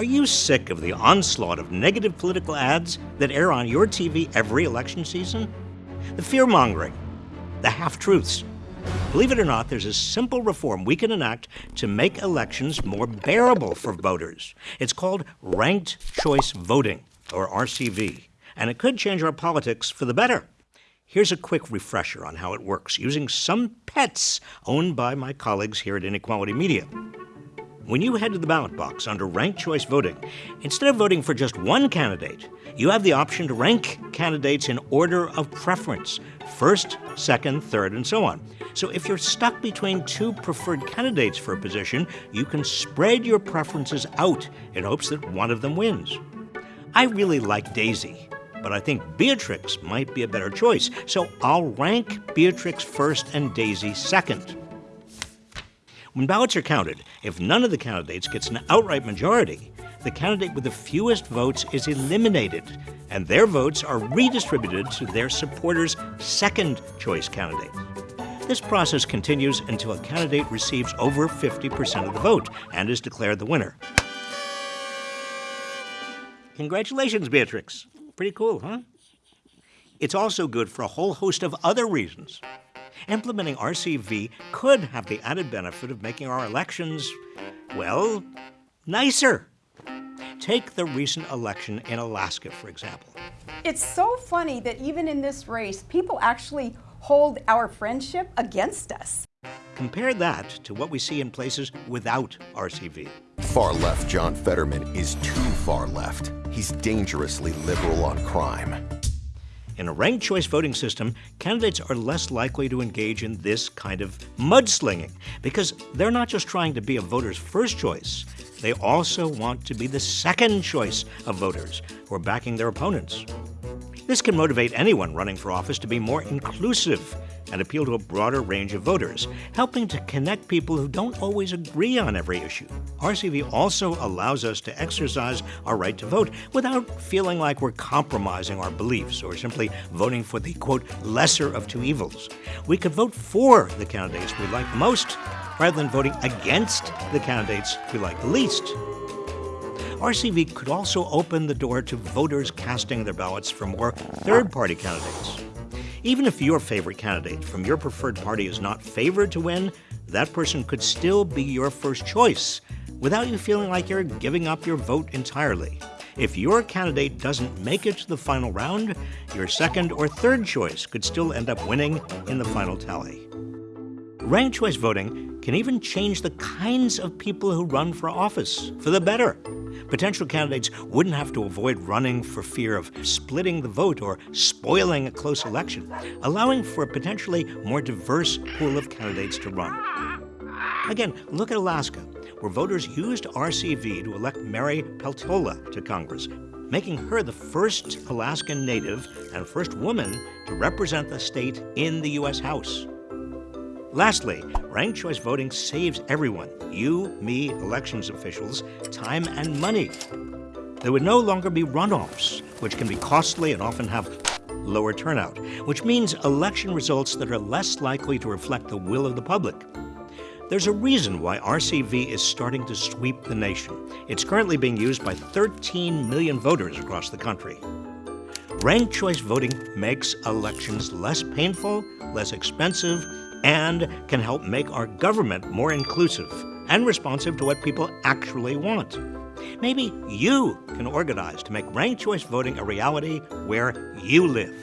Are you sick of the onslaught of negative political ads that air on your TV every election season? The fear mongering, the half truths. Believe it or not, there's a simple reform we can enact to make elections more bearable for voters. It's called ranked choice voting, or RCV, and it could change our politics for the better. Here's a quick refresher on how it works using some pets owned by my colleagues here at Inequality Media. When you head to the ballot box under ranked choice voting, instead of voting for just one candidate, you have the option to rank candidates in order of preference first, second, third, and so on. So if you're stuck between two preferred candidates for a position, you can spread your preferences out in hopes that one of them wins. I really like Daisy, but I think Beatrix might be a better choice, so I'll rank Beatrix first and Daisy second. When ballots are counted, if none of the candidates gets an outright majority, the candidate with the fewest votes is eliminated, and their votes are redistributed to their supporters' second choice candidate. This process continues until a candidate receives over 50% of the vote and is declared the winner. Congratulations, Beatrix. Pretty cool, huh? It's also good for a whole host of other reasons. Implementing RCV could have the added benefit of making our elections, well, nicer. Take the recent election in Alaska, for example. It's so funny that even in this race, people actually hold our friendship against us. Compare that to what we see in places without RCV. Far left John Fetterman is too far left. He's dangerously liberal on crime. In a ranked choice voting system, candidates are less likely to engage in this kind of mudslinging because they're not just trying to be a voter's first choice, they also want to be the second choice of voters who are backing their opponents. This can motivate anyone running for office to be more inclusive and appeal to a broader range of voters, helping to connect people who don't always agree on every issue. RCV also allows us to exercise our right to vote without feeling like we're compromising our beliefs or simply voting for the, quote, lesser of two evils. We could vote for the candidates we like most rather than voting against the candidates we like least. RCV could also open the door to voters casting their ballots for more third party candidates. Even if your favorite candidate from your preferred party is not favored to win, that person could still be your first choice without you feeling like you're giving up your vote entirely. If your candidate doesn't make it to the final round, your second or third choice could still end up winning in the final tally. Ranked choice voting can even change the kinds of people who run for office for the better. Potential candidates wouldn't have to avoid running for fear of splitting the vote or spoiling a close election, allowing for a potentially more diverse pool of candidates to run. Again, look at Alaska, where voters used RCV to elect Mary Peltola to Congress, making her the first Alaskan native and first woman to represent the state in the U.S. House. Lastly, ranked choice voting saves everyone, you, me, elections officials, time and money. There would no longer be runoffs, which can be costly and often have lower turnout, which means election results that are less likely to reflect the will of the public. There's a reason why RCV is starting to sweep the nation. It's currently being used by 13 million voters across the country. Ranked choice voting makes elections less painful, less expensive, and can help make our government more inclusive and responsive to what people actually want. Maybe you can organize to make ranked choice voting a reality where you live.